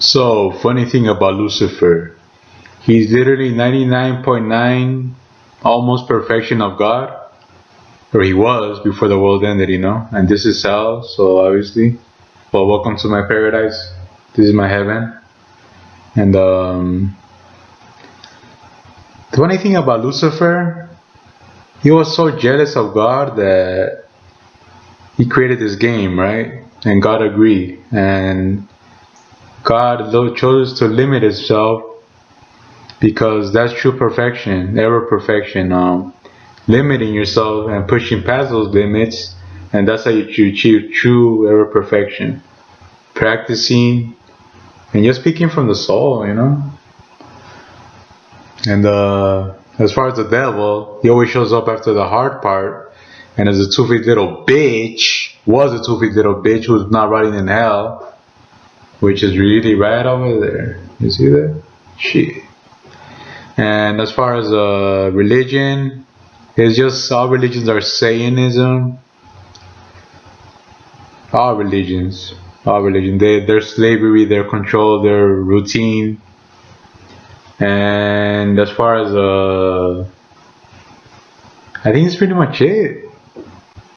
So, funny thing about Lucifer, he's literally 99.9 almost perfection of God, or he was before the world ended, you know. And this is hell, so obviously, well, welcome to my paradise. This is my heaven, and um, the funny thing about Lucifer, he was so jealous of God that he created this game, right? And God agreed, and God chose to limit Himself because that's true perfection, ever perfection. Um, limiting yourself and pushing past those limits, and that's how you achieve true ever perfection. Practicing and you're speaking from the soul, you know. And uh, as far as the devil, he always shows up after the hard part, and as a two-feet little bitch, was a two-feet little bitch who's not rotting in hell which is really right over there. You see that? Shit. And as far as uh, religion, it's just all religions are Satanism. All religions, all religion, they, their slavery, their control, their routine. And as far as uh, I think it's pretty much it.